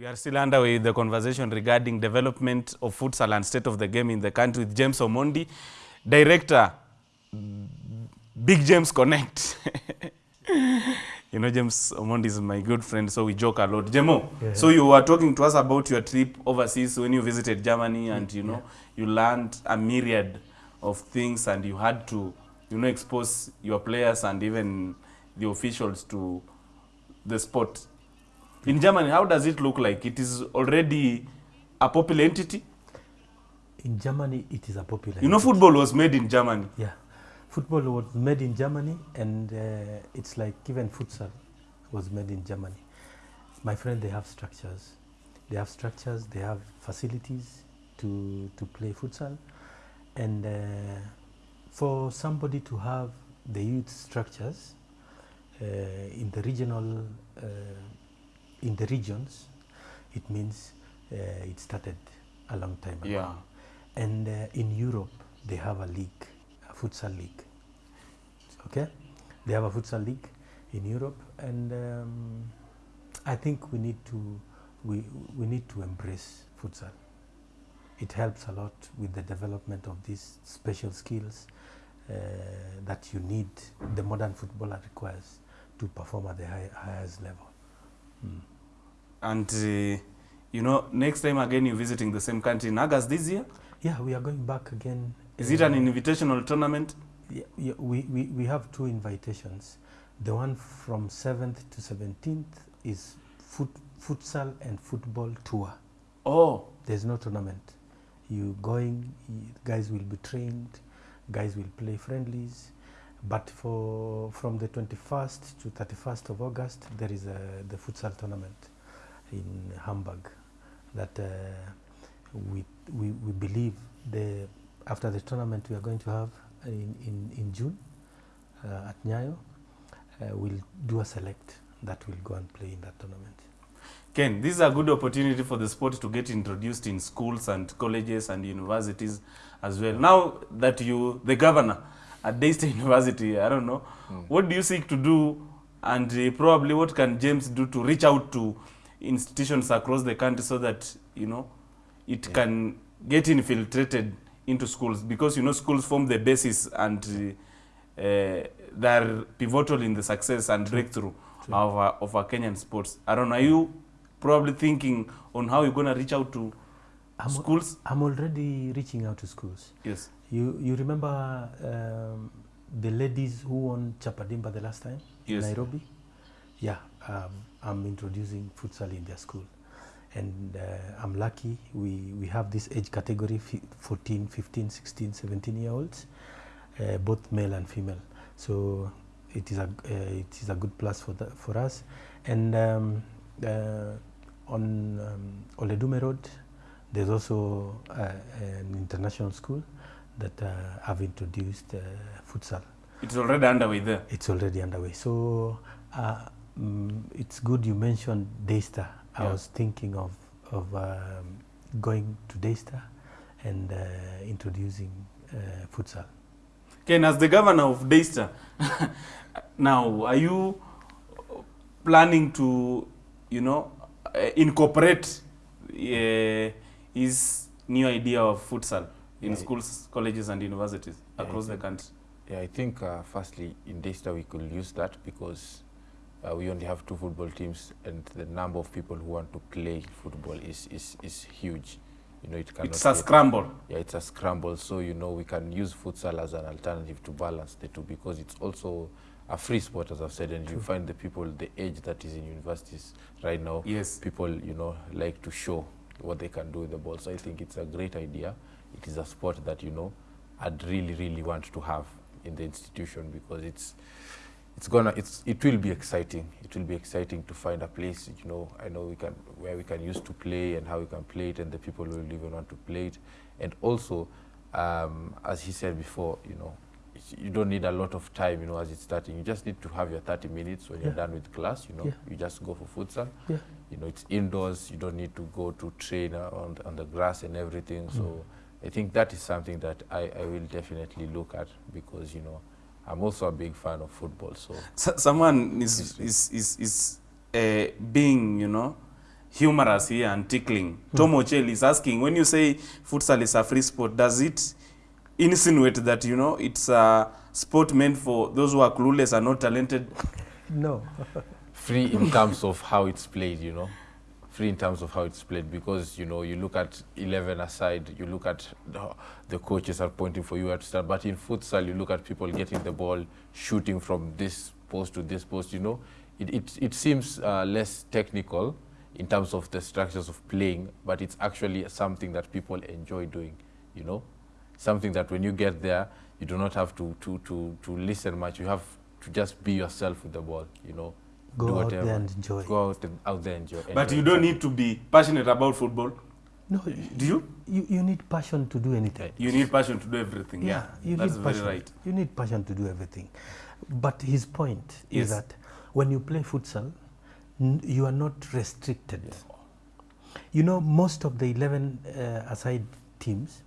We are still underway with the conversation regarding development of futsal and state of the game in the country with James Omondi, director, Big James Connect. you know, James Omondi is my good friend, so we joke a lot. Jemo, Yeah. so you were talking to us about your trip overseas when you visited Germany, and you know, you learned a myriad of things, and you had to, you know, expose your players and even the officials to the sport. In Germany, how does it look like? It is already a popular entity. In Germany, it is a popular. You know, football was made in Germany. Yeah, football was made in Germany, and uh, it's like even futsal was made in Germany. My friend, they have structures. They have structures. They have facilities to to play futsal, and uh, for somebody to have the youth structures uh, in the regional uh, in the regions, it means uh, it started a long time ago. Yeah. And uh, in Europe, they have a league, a futsal league. Okay, they have a futsal league in Europe, and um, I think we need to we we need to embrace futsal. It helps a lot with the development of these special skills uh, that you need. The modern footballer requires to perform at the high, highest level. And, uh, you know, next time again you're visiting the same country in August this year. Yeah, we are going back again. Is uh, it an uh, invitational tournament? Yeah, yeah, we, we, we have two invitations. The one from 7th to 17th is foot, futsal and football tour. Oh, There's no tournament. You going, you, guys will be trained, guys will play friendlies. But for from the 21st to 31st of August, there is a, the futsal tournament in Hamburg that uh, we, we, we believe the after the tournament we are going to have in, in, in June uh, at Nyayo, uh, we'll do a select that will go and play in that tournament. Ken, this is a good opportunity for the sport to get introduced in schools and colleges and universities as well. Now that you, the governor at Daystar University, I don't know, what do you seek to do and uh, probably what can James do to reach out to institutions across the country so that, you know, it can get infiltrated into schools because, you know, schools form the basis and uh, uh, they're pivotal in the success and breakthrough True. of our, of our Kenyan sports. I don't know, are you probably thinking on how you're going to reach out to I'm, schools? I'm already reaching out to schools. Yes. You you remember um, the ladies who won Chapadimba the last time Yes. in Nairobi? Yeah, um, I'm introducing futsal in their school. And uh, I'm lucky we, we have this age category 14, 15, 16, 17 year olds, uh, both male and female. So it is a, uh, it is a good plus for, the, for us. And um, uh, on um, Oledume Road, there's also uh, an international school that uh, have introduced uh, futsal. It's already underway there. It's already underway. So uh, mm, it's good you mentioned Daystar. I Yeah. was thinking of, of um, going to Daystar and uh, introducing uh, futsal. Ken, as the governor of Daystar, now are you planning to, you know, uh, incorporate uh, his new idea of futsal in Yeah. schools, colleges, and universities Yeah, across the country? Yeah, I think uh, firstly in Daystar we could use that because uh, we only have two football teams and the number of people who want to play football is, is, is huge. You know, it cannot It's a scramble. Yeah, it's a scramble. So, you know, we can use futsal as an alternative to balance the two because it's also a free sport, as I've said, and you find the people, the age that is in universities right now, Yes. people, you know, like to show what they can do with the ball. So I think it's a great idea. It is a sport that, you know, I'd really, really want to have in the institution because it's it's gonna it's it will be exciting. It will be exciting to find a place, you know, I know we can where we can use to play and how we can play it and the people will even want to play it. And also, um, as he said before, you know, you don't need a lot of time, you know, as it's starting. You just need to have your 30 minutes when you're done with class, you know, Yeah. you just go for futsal Yeah. you know it's indoors you don't need to go to train on, on the grass and everything so i think that is something that I, I will definitely look at because you know i'm also a big fan of football so S- someone is is is, is uh, being you know humorous here and tickling. Tom Ochel is asking, when you say futsal is a free sport, does it insinuate that, you know, it's a sport meant for those who are clueless and not talented? No. free in terms of how it's played, you know. In terms of how it's played because, you know, you look at 11 aside, you look at the, the coaches are pointing for you at start. But in futsal, you look at people getting the ball, shooting from this post to this post, you know. It, it, it seems uh, less technical in terms of the structures of playing, but it's actually something that people enjoy doing, you know. Something that when you get there, you do not have to, to, to, to listen much. You have to just be yourself with the ball, you know. Go do out whatever. there and enjoy. Go out, and, out there and enjoy. But enjoy you don't need to be passionate about football. No, Do you? you, you need passion to do anything. You need passion to do everything. Yeah, you that's need very passion. right. You need passion to do everything. But his point Yes. is that when you play futsal, n- you are not restricted. You know, most of the 11 uh, aside teams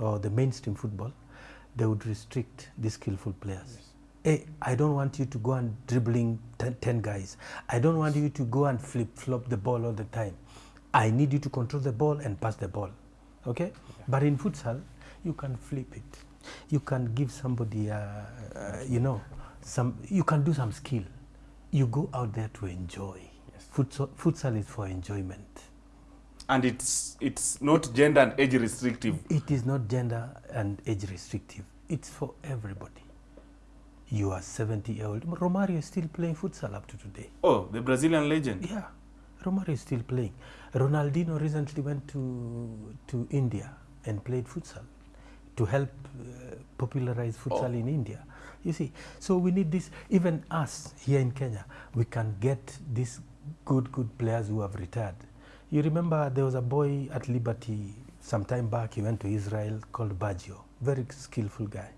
or the mainstream football, they would restrict the skillful players. Hey, I don't want you to go and dribbling 10, 10 guys. I don't want you to go and flip flop the ball all the time. I need you to control the ball and pass the ball. Okay? But in futsal, you can flip it. You can give somebody, uh, uh, you know, some. You can do some skill. You go out there to enjoy. Futsal, futsal is for enjoyment. And it's it's not gender and age restrictive. It is not gender and age restrictive. It's for everybody. You are 70 year old. Romario is still playing futsal up to today. Oh, the Brazilian legend. Yeah, Romario is still playing. Ronaldinho recently went to to India and played futsal to help uh, popularize futsal in India. You see, so we need this. Even us here in Kenya, we can get these good good players who have retired. You remember there was a boy at Liberty some time back. He went to Israel called Baggio, very skillful guy.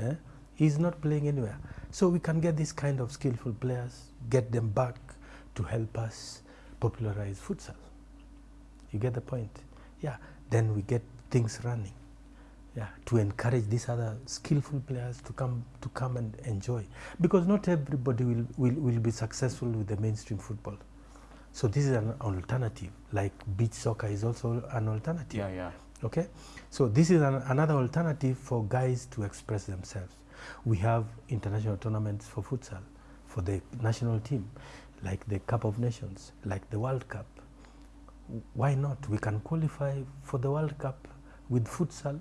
Eh? He's not playing anywhere. So we can get these kind of skillful players, get them back to help us popularize futsal. You get the point? Yeah. Then we get things running. Yeah, to encourage these other skillful players to come to come and enjoy, because not everybody will, will, will be successful with the mainstream football. So this is an alternative. Like beach soccer is also an alternative. Yeah, yeah. Okay, so this is an, another alternative for guys to express themselves. We have international tournaments for futsal, for the national team, like the Cup of Nations, like the World Cup. Why not? We can qualify for the World Cup with futsal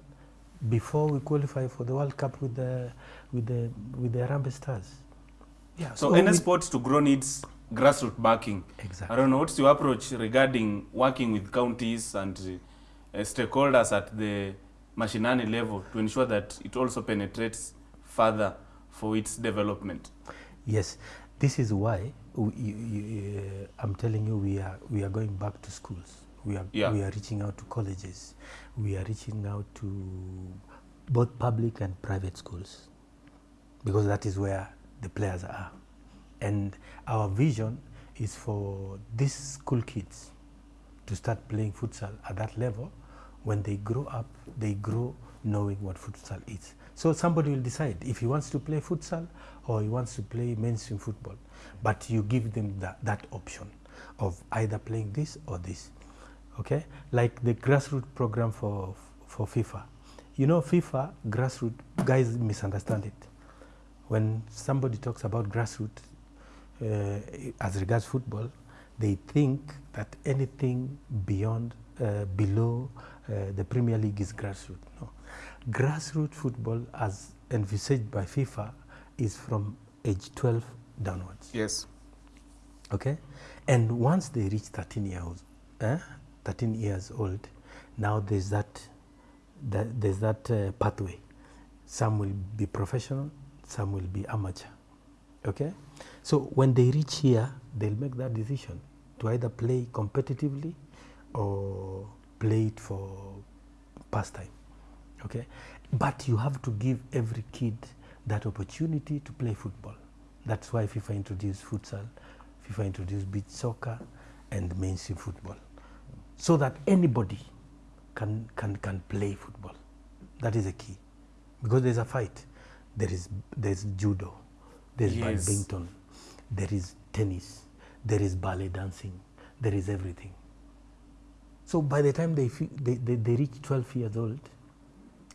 before we qualify for the World Cup with the with the with the Harambee Stars. Yeah. So any we- sport to grow needs grassroots backing. Exactly. I don't know what's your approach regarding working with counties and uh, stakeholders at the mashinani level to ensure that it also penetrates further for its development. Yes, this is why we, you, you, uh, I'm telling you we are we are going back to schools. We are Yeah. we are reaching out to colleges. We are reaching out to both public and private schools because that is where the players are. And our vision is for these school kids to start playing futsal at that level. When they grow up, they grow knowing what futsal is. So somebody will decide if he wants to play futsal or he wants to play mainstream football. But you give them that, that option of either playing this or this. Okay? Like the grassroots program for, for FIFA. You know, FIFA, grassroots, guys misunderstand it. When somebody talks about grassroots, uh, as regards football, they think that anything beyond, uh, below uh, the Premier League is grassroots. No. Grassroots football, as envisaged by FIFA, is from age 12 downwards. Yes. Okay? And once they reach 13 years, eh, 13 years old, now there's that, that there's that uh, pathway. Some will be professional, some will be amateur. Okay? So when they reach here, they'll make that decision to either play competitively or play it for pastime. Okay? But you have to give every kid that opportunity to play football. That's why FIFA introduced futsal, FIFA introduced beach soccer and mainstream football. So that anybody can, can, can play football. That is the key. Because there's a fight. There is there's judo, there's Yes. badminton, there is tennis, there is ballet dancing, there is everything. So by the time they, they, they, they reach 12 years old,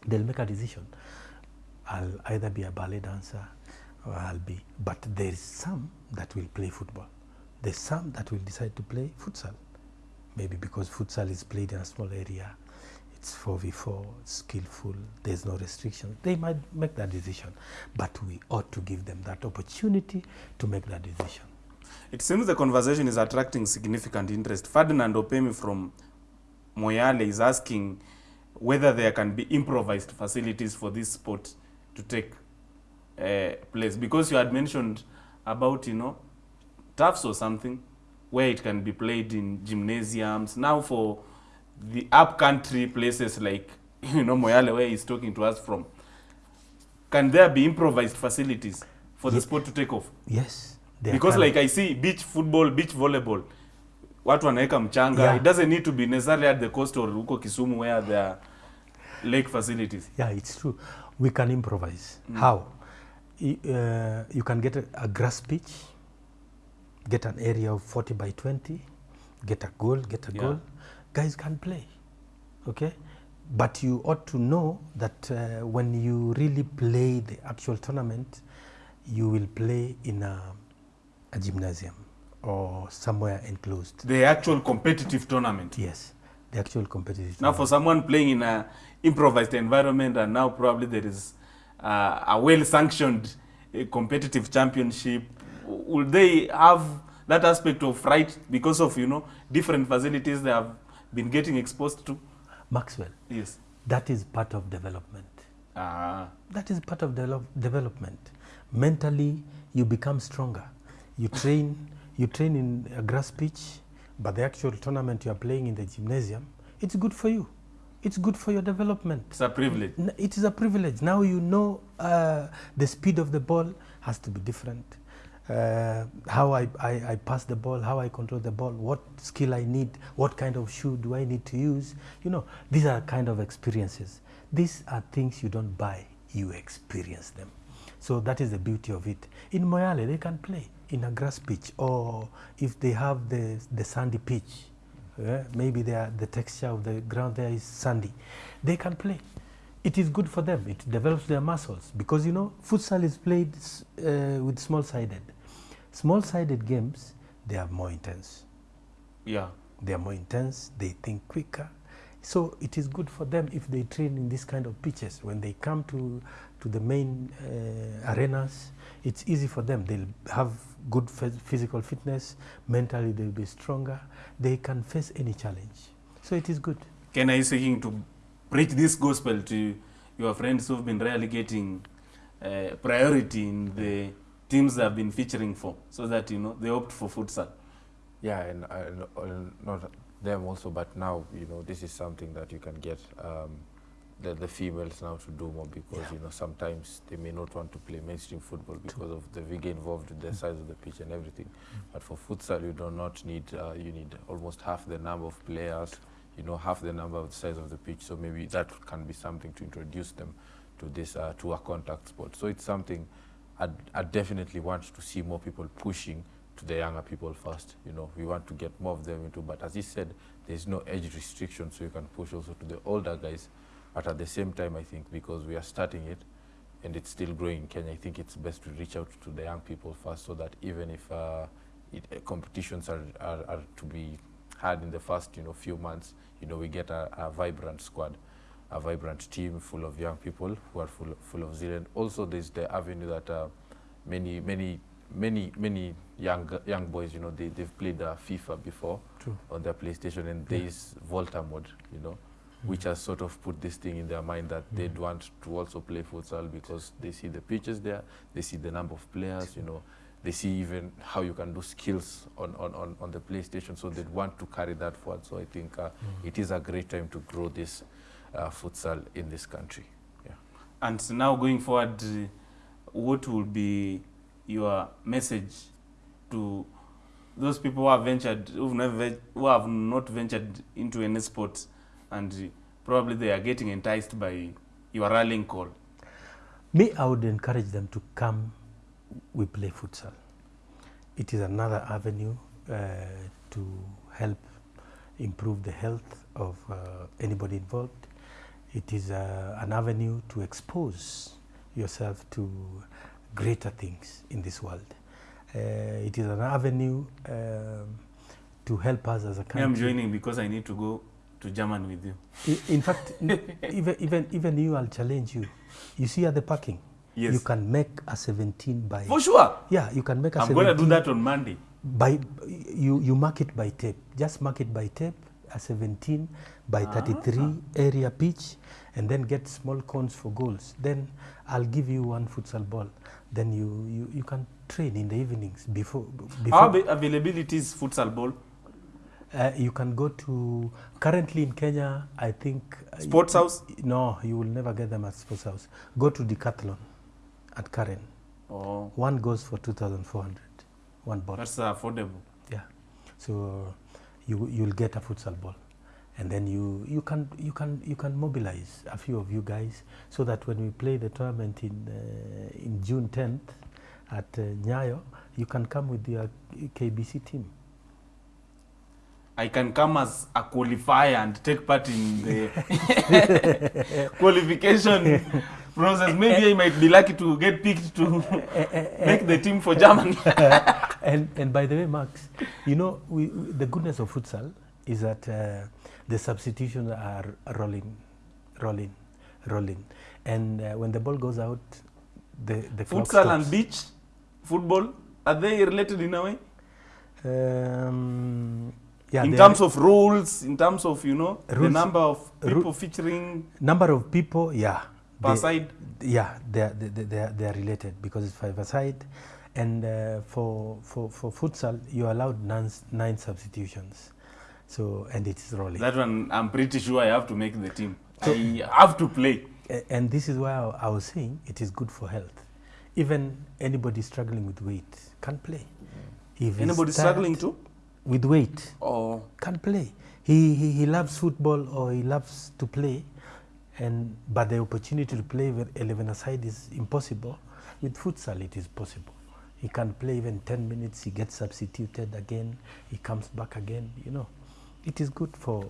they'll make a decision. I'll either be a ballet dancer or I'll be, but there's some that will play football. There's some that will decide to play futsal. Maybe because futsal is played in a small area, it's 4v4, skillful, there's no restriction. They might make that decision, but we ought to give them that opportunity to make that decision. It seems the conversation is attracting significant interest. Ferdinand Opemi from Moyale is asking whether there can be improvised facilities for this sport to take uh, place. Because you had mentioned about, you know, turfs or something where it can be played in gymnasiums. Now for the upcountry places like, you know, Moyale where he's talking to us from, can there be improvised facilities for the Ye- sport to take off? Yes. because can- like i see beach football beach volleyball watu wanaweka mchanga Yeah. it doesn't need to be necessarily at the coast or huko kisumu where there are lake facilities Yeah, it's true. We can improvise. How? Y- uh, you can get a, a grass pitch, get an area of 40 by 20, get a goal, get a Yeah. goal. Guys can play. Okay? But you ought to know that uh, when you really play the actual tournament, you will play in a, a gymnasium or somewhere enclosed. the actual competitive tournament Yes, the actual competitive. now for someone playing in a improvised environment and now probably there is uh, a well sanctioned uh, competitive championship will they have that aspect of right because of you know different facilities they have been getting exposed to? Maxwell, yes. that is part of development. ah. That is part of develop, development. Mentally you become stronger. You train you train in a grass pitch but the actual tournament you are playing in the gymnasium it's good for you. It's good for your development. It's a privilege. It is a privilege. Now you know uh, the speed of the ball has to be different. Uh, how I, I, I pass the ball how i control the ball what skill i need what kind of shoe do i need to use. You know these are kind of experiences. These are things you don't buy you experience them. So that is the beauty of it. In moyale they can play in a grass pitch or if they have the, the sandy pitch yeah, maybe they are, the texture of the ground there is sandy. They can play. It is good for them. It develops their muscles because you know futsal is played uh, with small-sided. Small-sided games they are more intense. yeah They are more intense. They think quicker. So it is good for them if they train in this kind of pitches. When they come to to the main uh, arenas, it's easy for them. They'll have good physical fitness. Mentally, they'll be stronger. They can face any challenge. So it is good. Can I you seeking to preach this gospel to your friends who've been really getting uh, priority in the teams they have been featuring for, so that you know they opt for futsal? Yeah, and, and, and not them also, but now you know this is something that you can get um, the, the females now to do more because you know sometimes they may not want to play mainstream football because of the vigor involved with the size of the pitch and everything. But for futsal, you do not need uh, you need almost half the number of players, you know half the number of the size of the pitch. So maybe that can be something to introduce them to this uh, to a contact sport. So it's something I definitely want to see more people pushing to the younger people first. You know, we want to get more of them into, but as he said, there's no age restriction, so you can push also to the older guys. But at the same time, I think because we are starting it and it's still growing in Kenya, I think it's best to reach out to the young people first, so that even if uh, it, uh, competitions are, are, are to be had in the first, you know, few months, you know, we get a, a vibrant squad a vibrant team full of young people who are full, full of zeal. And also there's the avenue that uh, many, many, many, many young, young boys, you know, they, they've played uh, FIFA before True. on their PlayStation and there's Volta mode, you know, which has sort of put this thing in their mind that they'd want to also play futsal because they see the pitches there, they see the number of players, you know, they see even how you can do skills on, on, on, on the PlayStation, so they'd want to carry that forward. So I think uh, it is a great time to grow this uh, futsal in this country. Yeah. And now going forward, uh, what will be your message to those people who have ventured, who've never, who have not ventured into any sport, and probably they are getting enticed by your rallying call? Me, I would encourage them to come. We play futsal. It is another avenue uh, to help improve the health of uh, anybody involved. It is uh, an avenue to expose yourself to greater things in this world. Uh, it is an avenue um, to help us as a country. I'm joining because I need to go to German with you. I- In fact, even, even, even you, I'll challenge you. You see at the parking, Yes. you can make a 17 by. For sure. Yeah, you can make a I'm 17 I'm going to do that on Monday. by you you mark it by tape just mark it by tape a 17 by 33 area pitch and then get small cones for goals then i'll give you one futsal ball then you you, you can train in the evenings before How before ava- availability is futsal ball? uh, you can go to currently in kenya i think uh, Sports house? no you will never get them at sports house go to decathlon at karen Oh, one goes for 2400 one ball that's affordable. Yeah. So you you'll get a futsal ball, and then you you can you can you can mobilize a few of you guys so that when we play the tournament in uh, in June 10th at uh, Nyayo, you can come with your KBC team. I can come as a qualifier and take part in the qualification process. Maybe I might be lucky to get picked to make the team for Germany. and and by the way, Max, you know we, the goodness of futsal is that uh, the substitutions are rolling, rolling, rolling, and uh, when the ball goes out, the the Futsal stops. and beach football are they related in a way? Um, yeah, in terms of rules, in terms of you know the number of people featuring number of people, yeah, per they- side. yeah, they are, they, they, they are, they are related because it's five a side, and uh, for for for futsal you're allowed nine, nine substitutions, so and it's rolling. That one, I'm pretty sure I have to make the team. So, I have to play. And this is why I, was saying it is good for health. Even anybody struggling with weight can play. If Anybody struggling to? with weight Oh, can play. He, he he loves football or he loves to play, and but the opportunity to play with eleven aside is impossible. With futsal, it is possible. He can play even ten minutes. He gets substituted again. He comes back again. You know, it is good for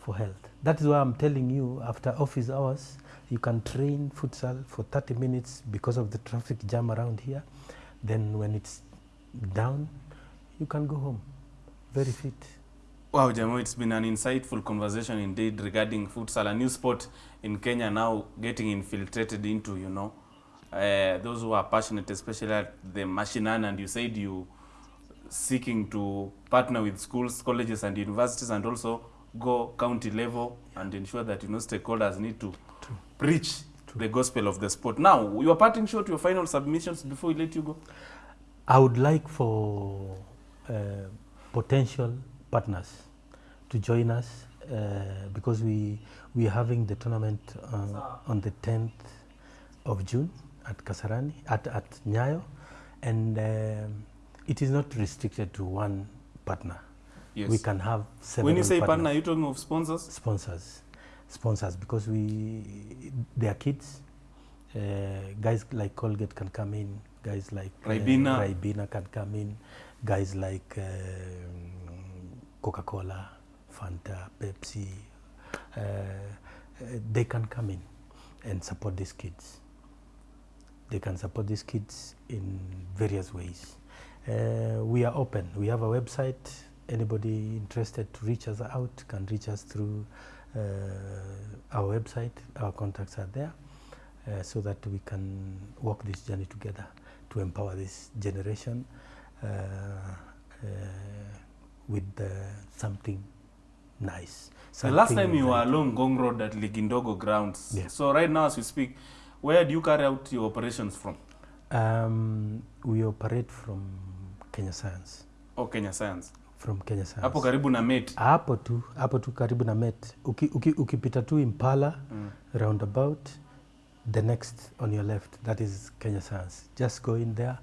for health. That is why I'm telling you. After office hours, you can train futsal for 30 minutes because of the traffic jam around here. Then when it's down, you can go home, very fit. Wow, Jamo, it's been an insightful conversation indeed regarding futsal, a new sport in Kenya now getting infiltrated into, you know, uh, those who are passionate, especially at the mashinani, and you said you seeking to partner with schools, colleges, and universities, and also go county level and ensure that you know stakeholders need to preach the gospel of the sport. Now, you are parting short your final submissions before we let you go. I would like for uh, potential partners to join us uh, because we we are having the tournament uh, on the 10th of June at Kasarani at at Nyayo, and um, it is not restricted to one partner. Yes. We can have several. when you say partners partner, are you talking of sponsors? sponsors sponsors because we they are kids uh, guys like colgate can come in guys like uh, Ribena. Ribena can come in guys like um, coca-cola fanta pepsi uh, uh, they can come in and support these kids they can support these kids in various ways. Uh, we are open. We have a website. Anybody interested to reach us out can reach us through uh, our website. Our contacts are there uh, so that we can walk this journey together to empower this generation uh, uh, with uh, something nice. Something The last time you were along Gong Road at Ligindogo grounds. Yeah. So right now as we speak, where do you carry out your operations from? Um, we operate from Kenya Science. Oh, Kenya Science. From Kenya Science. Hapo karibu na Met. hapo tu hapo tu karibu na met uki, uki, ukipita tu impala Mm. roundabout the next on your left that is kenya science just go in there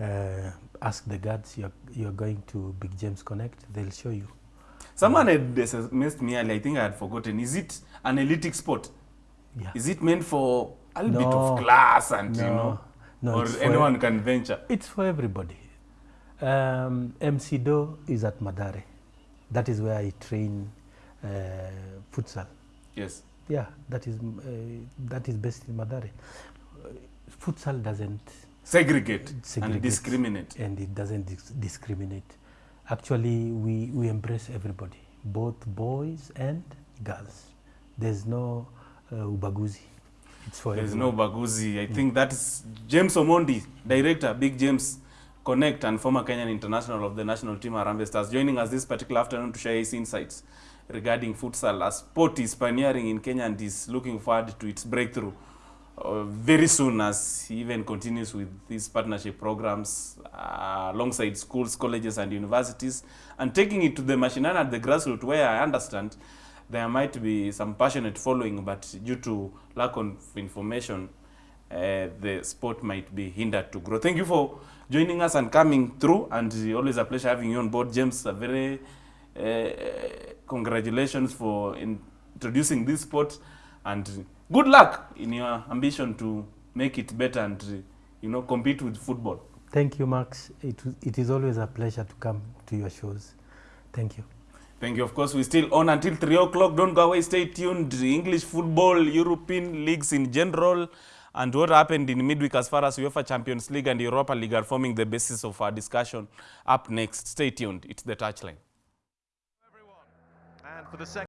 uh, ask the guards you're, you're going to big james connect they'll show you Someone had messed me earlier. I think I had forgotten. Is it an elite sport? yeah Is it meant for a little bit of class and you know, No, or it's for- anyone can venture? it's for everybody um, mc do is at madare that is where I train uh, futsal. Yes. Yeah, that is uh, that is based in Madare. Futsal doesn't Segregate, Segregate. and discriminate. and it doesn't dis- discriminate. Actually, we, we embrace everybody, both boys and girls. There's no uh, ubaguzi. It's for There's no everyone. baguzi. I think that's James Omondi, director, Big James Connect, and former Kenyan international of the national team Harambee Stars, joining us this particular afternoon to share his insights regarding futsal. A sport is pioneering in Kenya and is looking forward to its breakthrough uh, very soon as he even continues with these partnership programs uh, alongside schools, colleges, and universities, and taking it to the mashinani at the grassroots, where I understand there might be some passionate following, but due to lack of information, uh, the sport might be hindered to grow. Thank you for joining us and coming through, and always a pleasure having you on board, James. A very uh, congratulations for introducing this sport, and good luck in your ambition to make it better and uh, you know compete with football. Thank you, Max. It, it is always a pleasure to come to your shows. Thank you. Thank you. Of course, we're still on until 3 o'clock. Don't go away. Stay tuned. English football, European leagues in general, and what happened in midweek as far as UEFA Champions League and Europa League are forming the basis of our discussion up next. Stay tuned. It's the touchline. And for the second